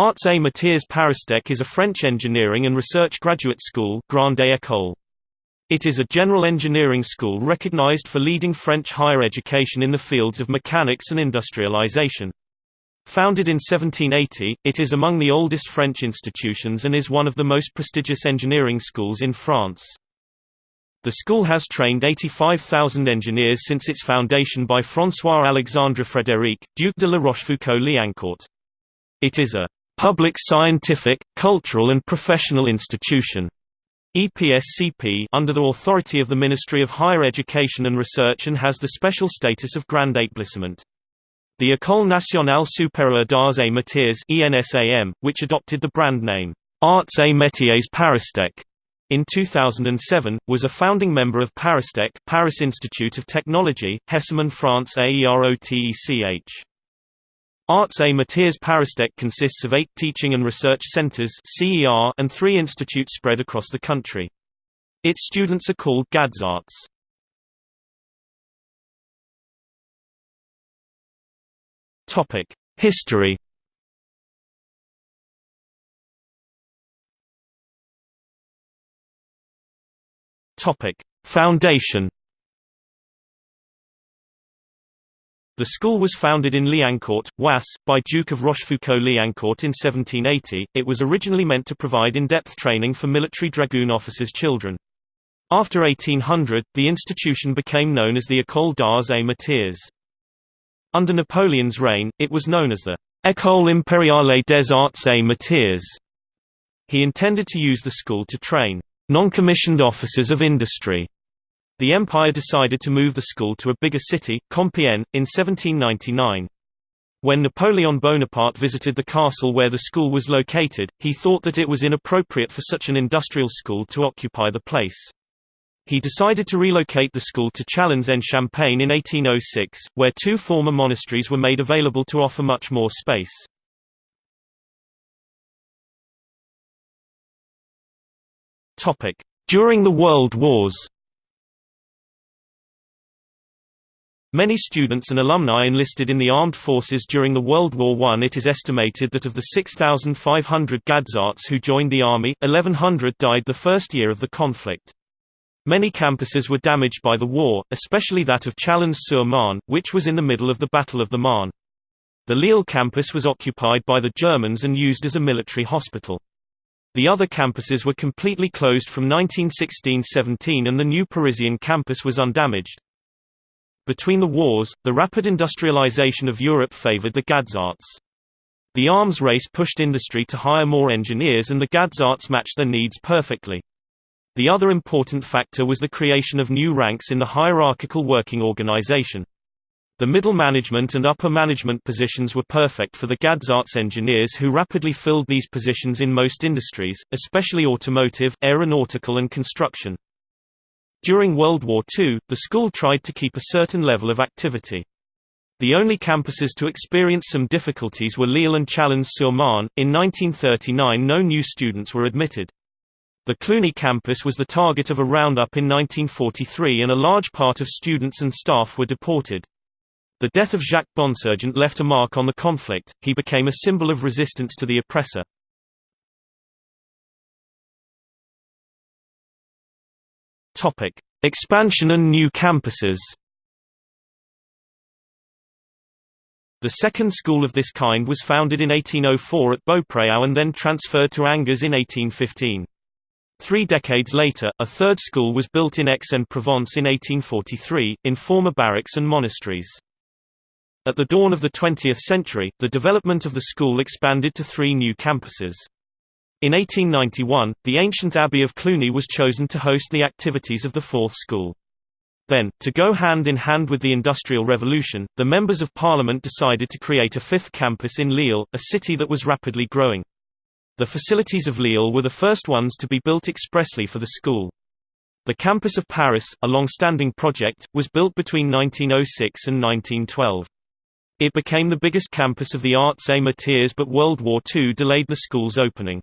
Arts et Métiers Paristech is a French engineering and research graduate school Grande École. It is a general engineering school recognized for leading French higher education in the fields of mechanics and industrialization. Founded in 1780, it is among the oldest French institutions and is one of the most prestigious engineering schools in France. The school has trained 85,000 engineers since its foundation by François-Alexandre Frédéric, Duc de la Rochefoucauld-Liancourt. It is a public scientific, cultural and professional institution EPSCP under the authority of the Ministry of Higher Education and Research and has the special status of Grand Établissement. The École nationale supérieure d'arts et métiers ENSAM, which adopted the brand name, Arts et métiers Paristech, in 2007, was a founding member of Paristech Paris Institute of Technology, Hesseman France AEROTECH. Arts et Métiers Paristech consists of eight teaching and research centers and three institutes spread across the country. Its students are called Gadzarts. History Foundation The school was founded in Liancourt, Oise, by Duke of Rochefoucauld-Liancourt in 1780. It was originally meant to provide in-depth training for military dragoon officers' children. After 1800, the institution became known as the École d'Arts et. Under Napoleon's reign, it was known as the École impériale des arts et métiers. He intended to use the school to train non-commissioned officers of industry the empire decided to move the school to a bigger city, Compiègne, in 1799. When Napoleon Bonaparte visited the castle where the school was located, he thought that it was inappropriate for such an industrial school to occupy the place. He decided to relocate the school to Châlons-en-Champagne in 1806, where two former monasteries were made available to offer much more space. During the World Wars Many students and alumni enlisted in the armed forces during the World War I. It is estimated that of the 6,500 Gadzarts who joined the army, 1,100 died the first year of the conflict. Many campuses were damaged by the war, especially that of Chalons-sur-Marne, which was in the middle of the Battle of the Marne. The Lille campus was occupied by the Germans and used as a military hospital. The other campuses were completely closed from 1916–17 and the new Parisian campus was undamaged. Between the wars, the rapid industrialization of Europe favored the Gadzarts. The arms race pushed industry to hire more engineers and the Gadzarts matched their needs perfectly. The other important factor was the creation of new ranks in the hierarchical working organization. The middle management and upper management positions were perfect for the Gadzarts engineers who rapidly filled these positions in most industries, especially automotive, aeronautical and construction. During World War II, the school tried to keep a certain level of activity. The only campuses to experience some difficulties were Lille and Chalons-sur-Marne. In 1939 no new students were admitted. The Cluny campus was the target of a roundup in 1943 and a large part of students and staff were deported. The death of Jacques Bonsergent left a mark on the conflict, he became a symbol of resistance to the oppressor. Topic: Expansion and new campuses. The second school of this kind was founded in 1804 at Beaupréau and then transferred to Angers in 1815. Three decades later, a third school was built in Aix-en-Provence in 1843, in former barracks and monasteries. At the dawn of the 20th century, the development of the school expanded to three new campuses. In 1891, the ancient abbey of Cluny was chosen to host the activities of the fourth school. Then, to go hand in hand with the Industrial Revolution, the members of parliament decided to create a fifth campus in Lille, a city that was rapidly growing. The facilities of Lille were the first ones to be built expressly for the school. The campus of Paris, a long-standing project, was built between 1906 and 1912. It became the biggest campus of the arts métiers but World War II delayed the school's opening.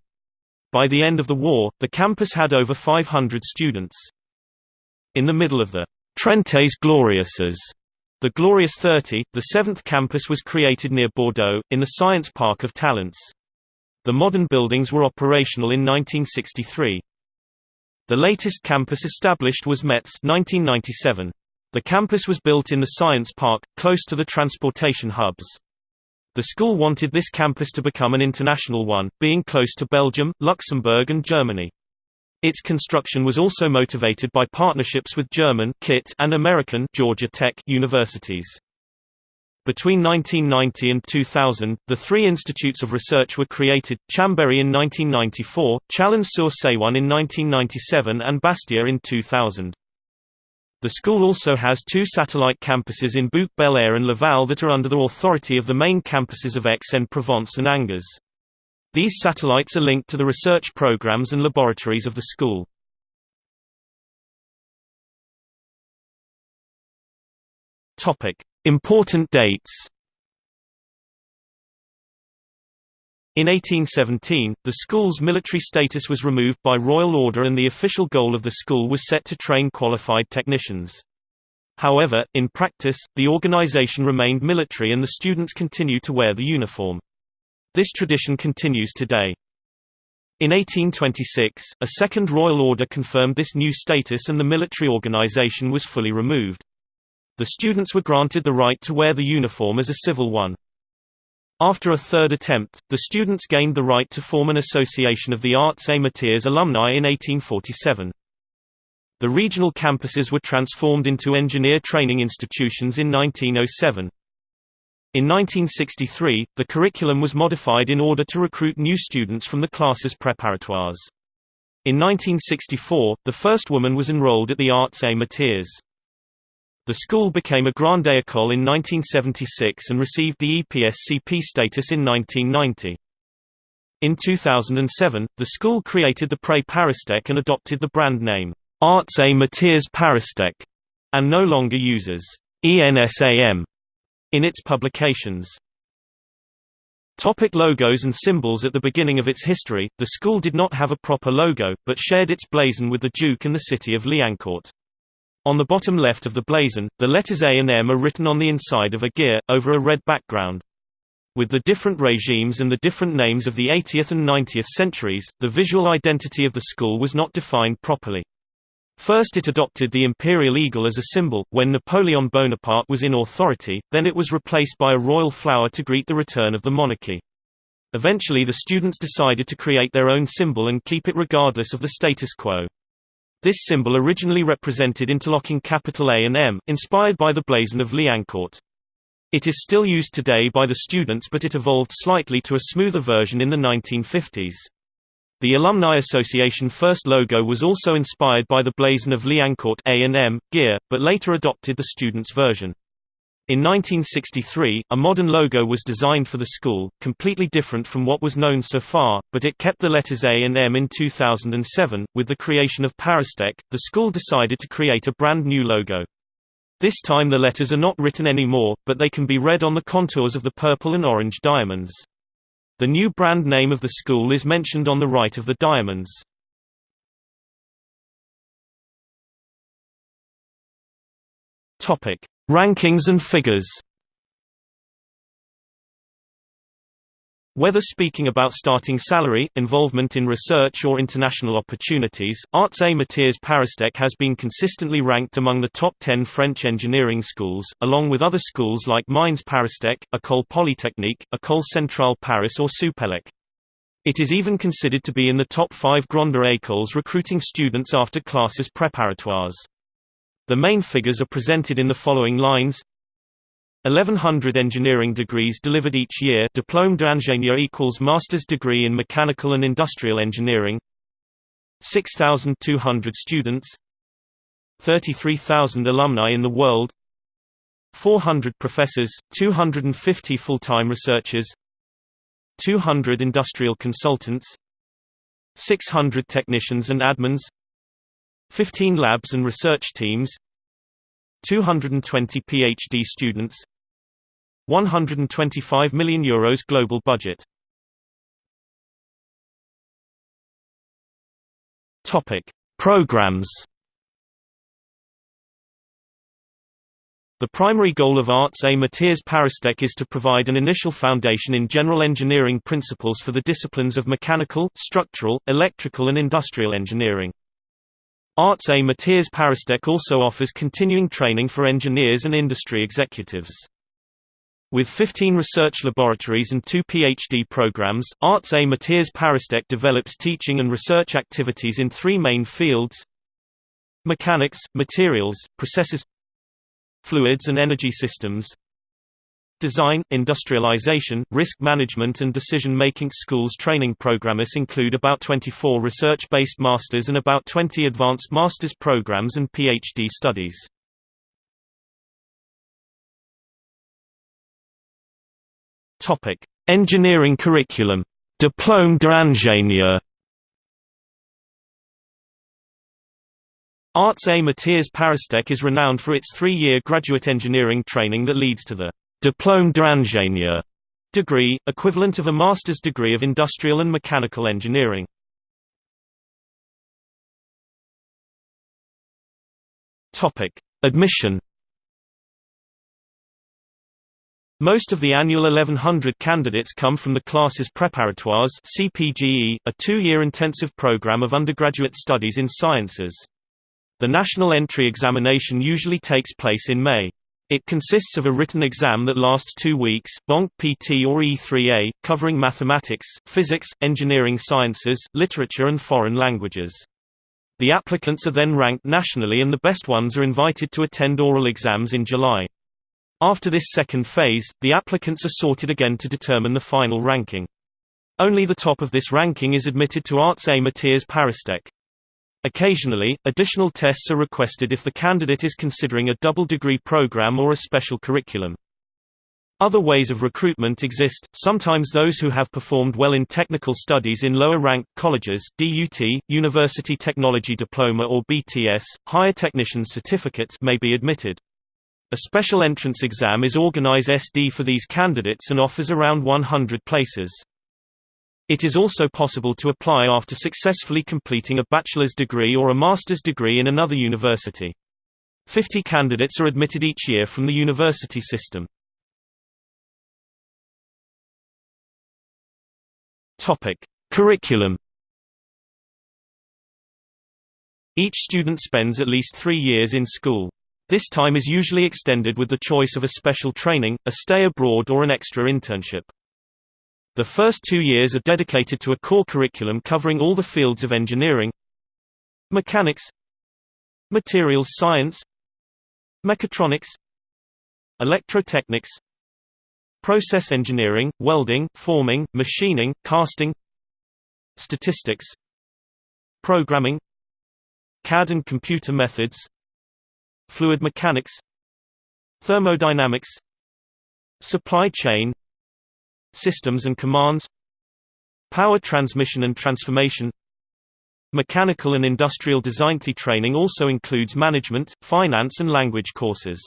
By the end of the war, the campus had over 500 students. In the middle of the Trente Glorieuses, the Glorious 30, the seventh campus was created near Bordeaux, in the Science Park of Talence. The modern buildings were operational in 1963. The latest campus established was Metz 1997. The campus was built in the Science Park, close to the transportation hubs. The school wanted this campus to become an international one, being close to Belgium, Luxembourg and Germany. Its construction was also motivated by partnerships with German KIT and American Georgia Tech universities. Between 1990 and 2000, the three institutes of research were created, Chambéry in 1994, Chalon-sur-Saône in 1997 and Bastia in 2000. The school also has two satellite campuses in Bouc-Bel-Air and Laval that are under the authority of the main campuses of Aix-en-Provence and Angers. These satellites are linked to the research programs and laboratories of the school. Important dates In 1817, the school's military status was removed by royal order and the official goal of the school was set to train qualified technicians. However, in practice, the organization remained military and the students continue to wear the uniform. This tradition continues today. In 1826, a second royal order confirmed this new status and the military organization was fully removed. The students were granted the right to wear the uniform as a civil one. After a third attempt, the students gained the right to form an association of the Arts Métiers alumni in 1847. The regional campuses were transformed into engineer training institutions in 1907. In 1963, the curriculum was modified in order to recruit new students from the classes préparatoires. In 1964, the first woman was enrolled at the Arts Métiers. The school became a Grande École in 1976 and received the EPSCP status in 1990. In 2007, the school created the Pré Paristech and adopted the brand name, Arts et Métiers Paristech, and no longer uses ENSAM in its publications. Topic logos and symbols At the beginning of its history, the school did not have a proper logo, but shared its blazon with the Duke and the city of Liancourt. On the bottom left of the blazon, the letters A and M are written on the inside of a gear, over a red background. With the different regimes and the different names of the 80th and 90th centuries, the visual identity of the school was not defined properly. First it adopted the imperial eagle as a symbol, when Napoleon Bonaparte was in authority, then it was replaced by a royal flower to greet the return of the monarchy. Eventually the students decided to create their own symbol and keep it regardless of the status quo. This symbol originally represented interlocking capital A and M, inspired by the blazon of Liancourt. It is still used today by the students but it evolved slightly to a smoother version in the 1950s. The Alumni Association first logo was also inspired by the blazon of Liancourt A&M, gear, but later adopted the students' version. In 1963, a modern logo was designed for the school, completely different from what was known so far, but it kept the letters A and M in 2007. With the creation of Paristech, the school decided to create a brand new logo. This time the letters are not written anymore, but they can be read on the contours of the purple and orange diamonds. The new brand name of the school is mentioned on the right of the diamonds. Topic: Rankings and figures Whether speaking about starting salary, involvement in research or international opportunities, Arts et Métiers Paristech has been consistently ranked among the top 10 French engineering schools, along with other schools like Mines Paristech, École Polytechnique, École Centrale Paris or Supélec. It is even considered to be in the top 5 Grandes Écoles recruiting students after classes préparatoires. The main figures are presented in the following lines. 1100 engineering degrees delivered each year Diplôme d'ingénieur equals master's degree in mechanical and industrial engineering. 6,200 students. 33,000 alumni in the world. 400 professors, 250 full-time researchers. 200 industrial consultants. 600 technicians and admins 15 labs and research teams 220 PhD students 125 million euros global budget Topic Programs The primary goal of Arts et Métiers Paristech is to provide an initial foundation in general engineering principles for the disciplines of mechanical, structural, electrical and industrial engineering. Arts et Métiers Paristech also offers continuing training for engineers and industry executives. With 15 research laboratories and two PhD programs, Arts et Métiers Paristech develops teaching and research activities in three main fields Mechanics, materials, processes fluids and energy systems Design, industrialization, risk management and decision-making schools training programmes include about 24 research-based masters and about 20 advanced master's programs and PhD studies. Topic: Engineering curriculum. Diplôme d'ingénieur Arts et Métiers Paristech is renowned for its three-year graduate engineering training that leads to the Diplôme d'ingénieur degree, equivalent of a master's degree of industrial and mechanical engineering. Topic: Admission. Most of the annual 1100 candidates come from the classes préparatoires (CPGE), a two-year intensive program of undergraduate studies in sciences. The national entry examination usually takes place in May. It consists of a written exam that lasts two weeks, Banque PT or E3A, covering mathematics, physics, engineering sciences, literature and foreign languages. The applicants are then ranked nationally and the best ones are invited to attend oral exams in July. After this second phase, the applicants are sorted again to determine the final ranking. Only the top of this ranking is admitted to Arts et Métiers Paristech. Occasionally, additional tests are requested if the candidate is considering a double degree program or a special curriculum. Other ways of recruitment exist, sometimes those who have performed well in technical studies in lower-ranked colleges DUT, University Technology Diploma or BTS, Higher Technician Certificate may be admitted. A special entrance exam is organized SD for these candidates and offers around 100 places. It is also possible to apply after successfully completing a bachelor's degree or a master's degree in another university. 50 candidates are admitted each year from the university system. Topic: Curriculum. Each student spends at least 3 years in school. This time is usually extended with the choice of a special training, a stay abroad or an extra internship. The first two years are dedicated to a core curriculum covering all the fields of engineering mechanics materials science mechatronics electrotechnics process engineering, welding, forming, machining, casting statistics programming CAD and computer methods fluid mechanics thermodynamics supply chain systems and commands power transmission and transformation Mechanical and industrial design The training also includes management, finance and language courses.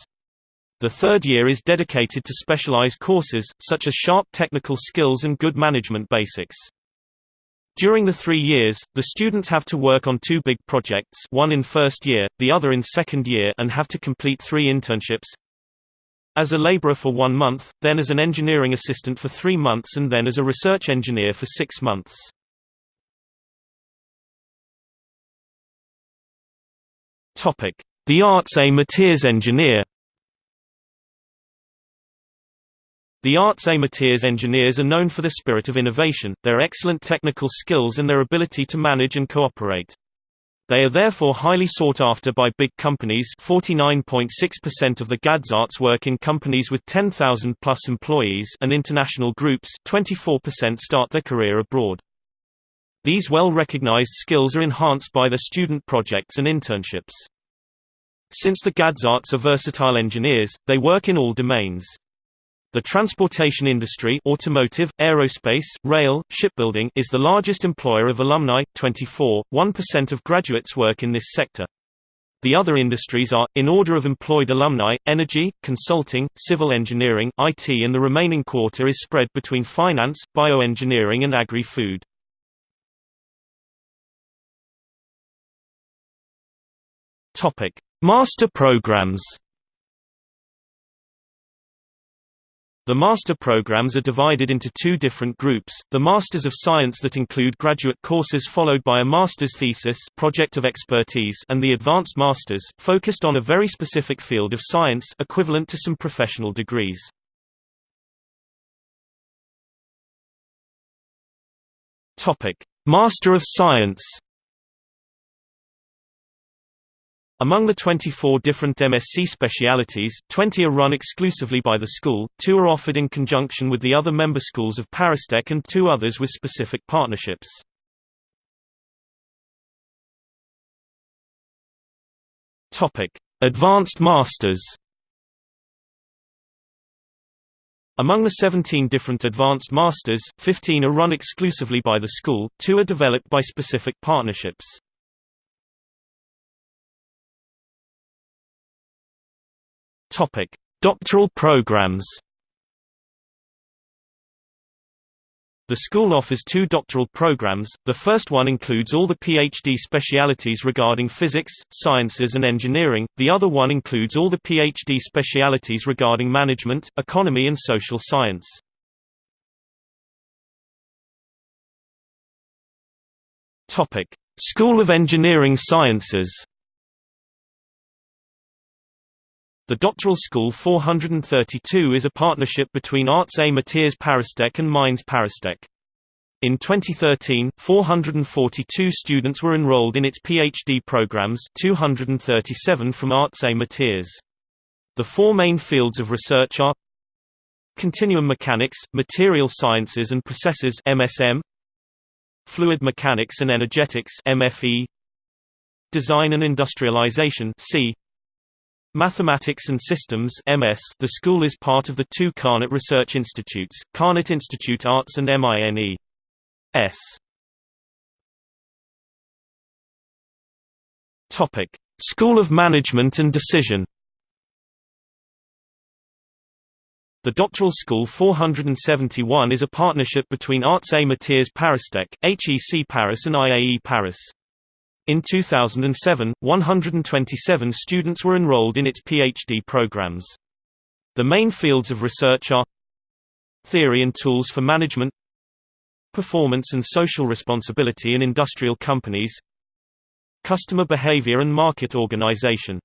The third year is dedicated to specialized courses, such as sharp technical skills and good management basics. During the three years, the students have to work on two big projects one in first year, the other in second year and have to complete three internships, as a laborer for one month, then as an engineering assistant for three months and then as a research engineer for six months. The Arts et Métiers engineer The Arts et Métiers engineers are known for the spirit of innovation, their excellent technical skills and their ability to manage and cooperate. They are therefore highly sought after by big companies 49.6% of the Gadzarts work in companies with 10,000 plus employees and international groups 24% start their career abroad. These well-recognized skills are enhanced by their student projects and internships. Since the Gadzarts are versatile engineers, they work in all domains. The transportation industry automotive, aerospace, rail, shipbuilding is the largest employer of alumni, 24, 1% of graduates work in this sector. The other industries are, in order of employed alumni, energy, consulting, civil engineering, IT and the remaining quarter is spread between finance, bioengineering and agri-food. Master programs The master programs are divided into two different groups, the Masters of Science that include graduate courses followed by a master's thesis project of expertise and the Advanced Masters, focused on a very specific field of science equivalent to some professional degrees. Master of Science Among the 24 different MSc specialities, 20 are run exclusively by the school, two are offered in conjunction with the other member schools of Paristech and two others with specific partnerships. Advanced Masters Among the 17 different Advanced Masters, 15 are run exclusively by the school, two are developed by specific partnerships. Topic: Doctoral programs. The school offers two doctoral programs, the first one includes all the PhD specialities regarding physics, sciences and engineering, the other one includes all the PhD specialities regarding management, economy and social science. School of Engineering Sciences The Doctoral School 432 is a partnership between Arts et Métiers Paristech and Mines Paristech. In 2013, 442 students were enrolled in its PhD programs 237 from Arts et Métiers. The four main fields of research are Continuum Mechanics, Material Sciences and Processes MSM, Fluid Mechanics and Energetics MFE, Design and Industrialization C, Mathematics and Systems MS The school is part of the two Carnot Research Institutes, Carnot Institute Arts and MINE. S. Topic: School of Management and Decision The Doctoral School 471 is a partnership between Arts et Métiers Paristech, HEC Paris and IAE Paris. In 2007, 127 students were enrolled in its PhD programs. The main fields of research are Theory and tools for management Performance and social responsibility in industrial companies Customer behavior and market organization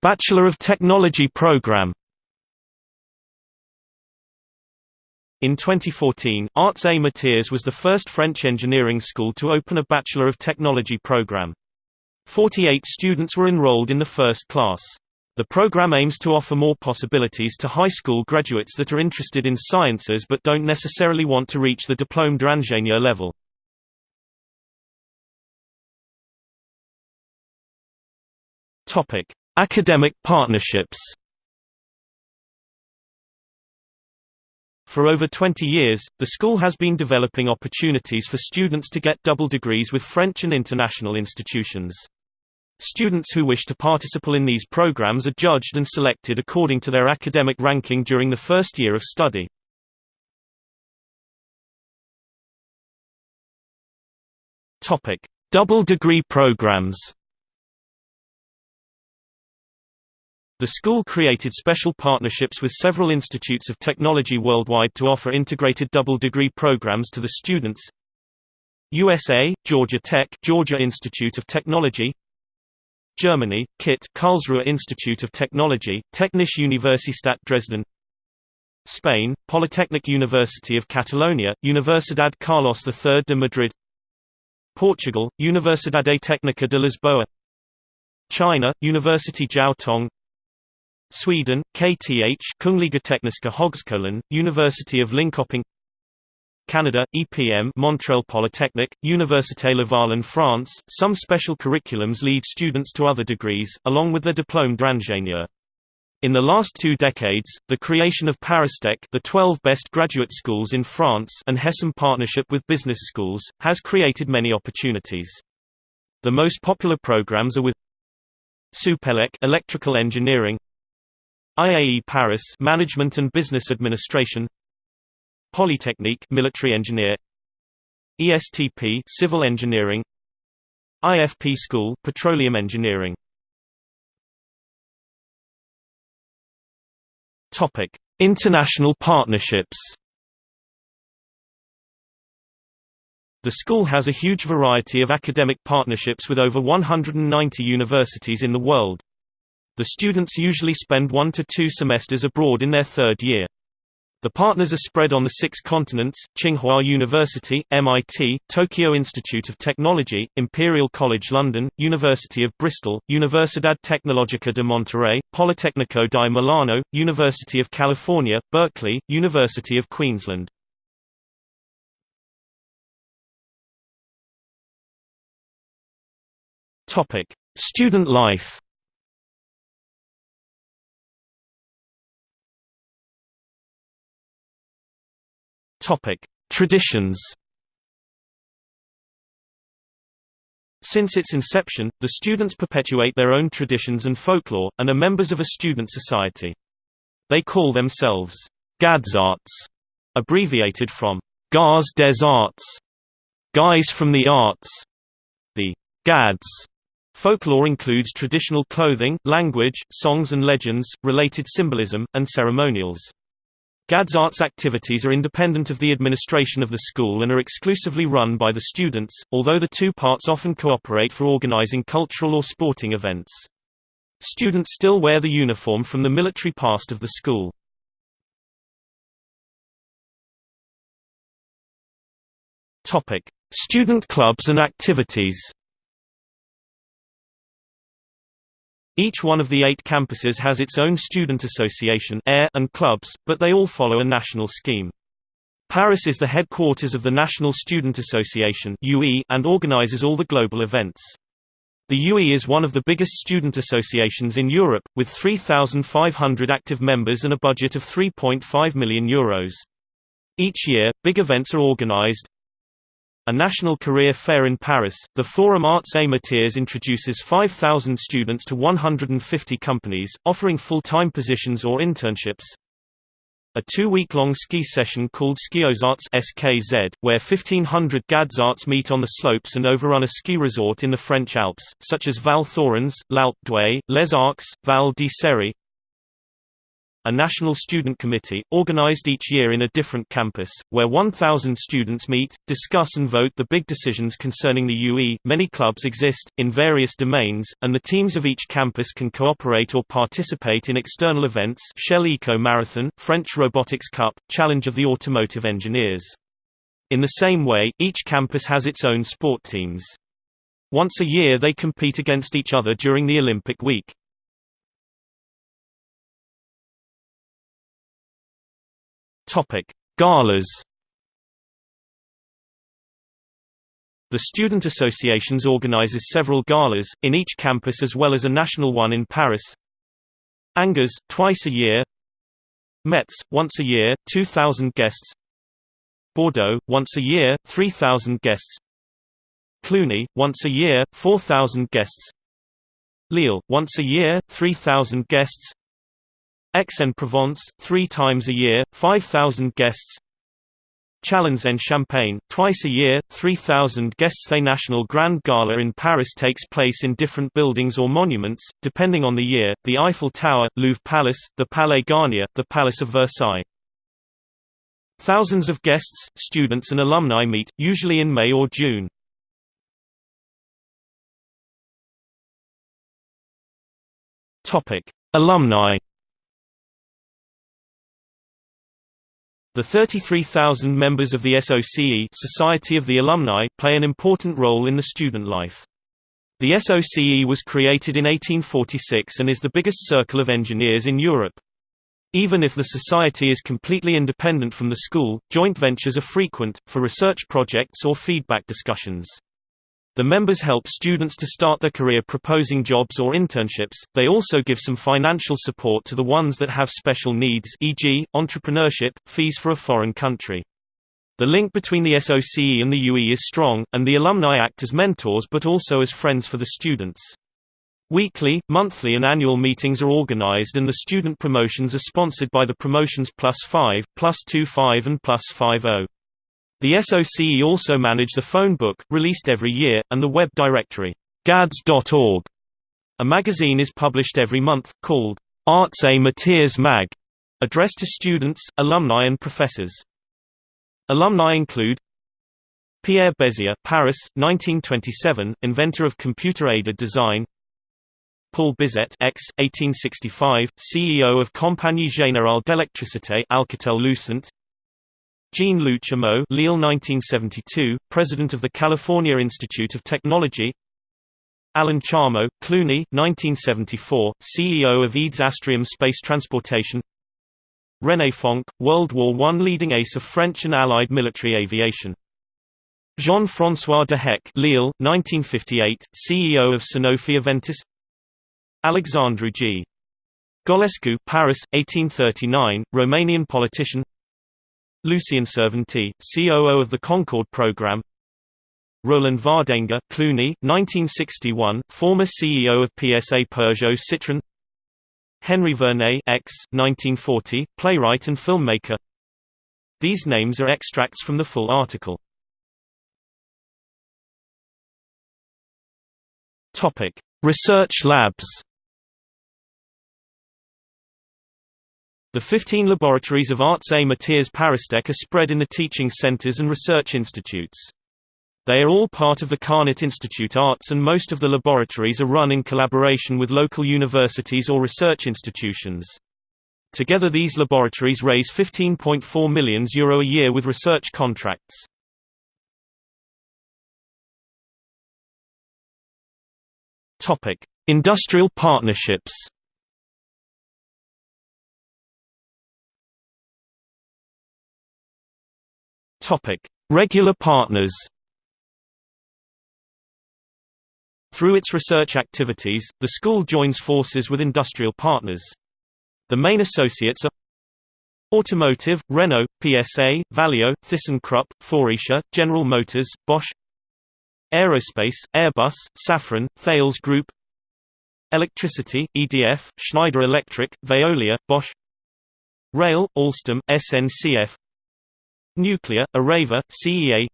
Bachelor of Technology program In 2014, Arts et Métiers was the first French engineering school to open a Bachelor of Technology program. 48 students were enrolled in the first class. The program aims to offer more possibilities to high school graduates that are interested in sciences but don't necessarily want to reach the diplôme d'ingénieur level. Academic partnerships For over 20 years, the school has been developing opportunities for students to get double degrees with French and international institutions. Students who wish to participate in these programs are judged and selected according to their academic ranking during the first year of study. Double degree programs The school created special partnerships with several institutes of technology worldwide to offer integrated double degree programs to the students. USA, Georgia Tech, Georgia Institute of Technology. Germany, KIT, Karlsruhe Institute of Technology, Technische Universität Dresden. Spain, Polytechnic University of Catalonia, Universidad Carlos III de Madrid. Portugal, Universidade Técnica de Lisboa. China, University Jiao Tong Sweden, KTH Kungliga Tekniska Högskolan, University of Linköping Canada, EPM Montreal Polytechnic, Université Laval in France, some special curriculums lead students to other degrees, along with their diplôme d'ingénieur. In the last two decades, the creation of Paristech the 12 best graduate schools in France and HESM partnership with business schools, has created many opportunities. The most popular programs are with Supelec electrical engineering IAE Paris Management and Business Administration Polytechnique Military Engineer ESTP Civil Engineering IFP School Petroleum Engineering Topic: International partnerships. The school has a huge variety of academic partnerships with over 190 universities in the world. The students usually spend one to two semesters abroad in their third year. The partners are spread on the six continents, Tsinghua University, MIT, Tokyo Institute of Technology, Imperial College London, University of Bristol, Universidad Tecnológica de Monterrey, Politecnico di Milano, University of California, Berkeley, University of Queensland. Student life Traditions. Since its inception, the students perpetuate their own traditions and folklore, and are members of a student society. They call themselves Gadzarts, abbreviated from Gars des Arts, guys from the arts. The Gads folklore includes traditional clothing, language, songs and legends, related symbolism, and ceremonials. Gadzarts activities are independent of the administration of the school and are exclusively run by the students, although the two parts often cooperate for organizing cultural or sporting events. Students still wear the uniform from the military past of the school. Student clubs and activities Each one of the eight campuses has its own student association and clubs, but they all follow a national scheme. Paris is the headquarters of the National Student Association and organizes all the global events. The UE is one of the biggest student associations in Europe, with 3,500 active members and a budget of €3.5 million. Euros. Each year, big events are organized, a national career fair in Paris, the Forum Arts Métiers introduces 5,000 students to 150 companies, offering full-time positions or internships. A two-week-long ski session called Skiozarts SKZ, where 1,500 Gadzarts meet on the slopes and overrun a ski resort in the French Alps, such as Val Thorens, L'Alpe d'Huez, Les Arcs, Val d'Isère, a national student committee, organized each year in a different campus, where 1,000 students meet, discuss and vote the big decisions concerning the UE. Many clubs exist, in various domains, and the teams of each campus can cooperate or participate in external events Shell Eco Marathon, French Robotics Cup, Challenge of the Automotive Engineers. In the same way, each campus has its own sport teams. Once a year they compete against each other during the Olympic week. Topic: Galas. The Student Associations organizes several galas, in each campus as well as a national one in Paris. Angers, twice a year. Metz, once a year, 2,000 guests. Bordeaux, once a year, 3,000 guests. Cluny, once a year, 4,000 guests. Lille, once a year, 3,000 guests. Aix-en-Provence, three times a year, 5,000 guests Châlons-en-Champagne, twice a year, 3,000 guests The National Grand Gala in Paris takes place in different buildings or monuments, depending on the year, the Eiffel Tower, Louvre Palace, the Palais Garnier, the Palace of Versailles. Thousands of guests, students and alumni meet, usually in May or June. Alumni The 33,000 members of the SOCE Society of the Alumni play an important role in the student life. The SOCE was created in 1846 and is the biggest circle of engineers in Europe. Even if the society is completely independent from the school, joint ventures are frequent, for research projects or feedback discussions. The members help students to start their career proposing jobs or internships, they also give some financial support to the ones that have special needs e.g., entrepreneurship, fees for a foreign country. The link between the SOCE and the UE is strong, and the alumni act as mentors but also as friends for the students. Weekly, monthly and annual meetings are organized and the student promotions are sponsored by the Promotions Plus 5, Plus 25 and Plus 50. The SOCE also manage the phone book, released every year, and the web directory, gads.org. A magazine is published every month, called Arts et Métiers Mag. addressed to students, alumni and professors. Alumni include Pierre Bézier, Paris, 1927, inventor of computer-aided design. Paul Bizet, ex. 1865, CEO of Compagnie Générale d'Électricité, Alcatel-Lucent. Jean-Lou Chameau, Lille 1972, president of the California Institute of Technology. Alain Charmeau, Cluny, 1974, CEO of EADS Astrium Space Transportation. René Fonck, World War I leading ace of French and Allied military aviation. Jean-François Dehecq Lille, 1958, CEO of Sanofi Aventis Alexandru G. Golescu Paris, 1839, Romanian politician Lucien Servanti, COO of the Concorde program Roland Vardanega Cluny, 1961, former CEO of PSA Peugeot Citroën Henri Verneuil ex, 1940, playwright and filmmaker These names are extracts from the full article. Research labs. The 15 laboratories of Arts et Métiers Paristech are spread in the teaching centers and research institutes. They are all part of the Carnot Institute Arts and most of the laboratories are run in collaboration with local universities or research institutions. Together these laboratories raise €15.4 million Euro a year with research contracts. Industrial partnerships. Regular partners. Through its research activities, the school joins forces with industrial partners. The main associates are Automotive, Renault, PSA, Valeo, ThyssenKrupp, Faurecia, General Motors, Bosch Aerospace, Airbus, Safran, Thales Group Electricity, EDF, Schneider Electric, Veolia, Bosch Rail, Alstom, SNCF Nuclear, Areva, CEA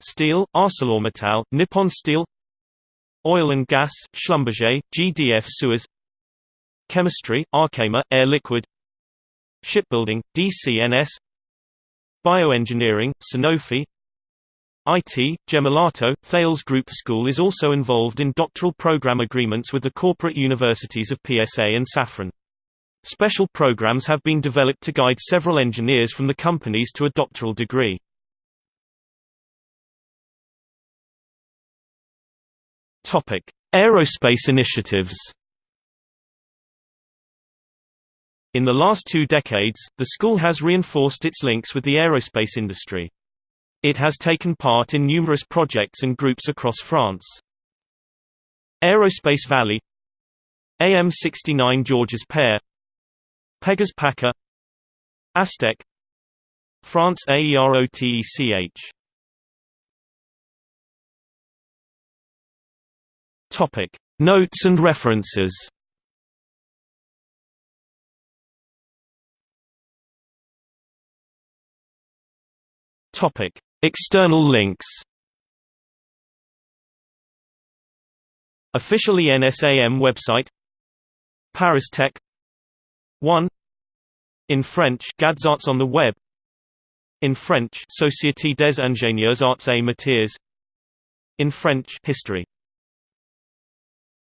Steel, ArcelorMittal, Nippon Steel. Oil and gas, Schlumberger, GDF Suez. Chemistry, Arkema, Air Liquide. Shipbuilding, DCNS Bioengineering, Sanofi. IT, Gemalto, Thales Group School is also involved in doctoral program agreements with the corporate universities of PSA and Safran. Special programs have been developed to guide several engineers from the companies to a doctoral degree. Aerospace initiatives In the last two decades, the school has reinforced its links with the aerospace industry. It has taken part in numerous projects and groups across France. Aerospace Valley AM69 Georges Pair Pegas Paca Astec France AEROTECH Topic. Notes and references. Topic. External links. Official ENSAM website. Paris Tech 1 In French Gadzarts on the web. In French Société des ingénieurs arts et métiers. In French History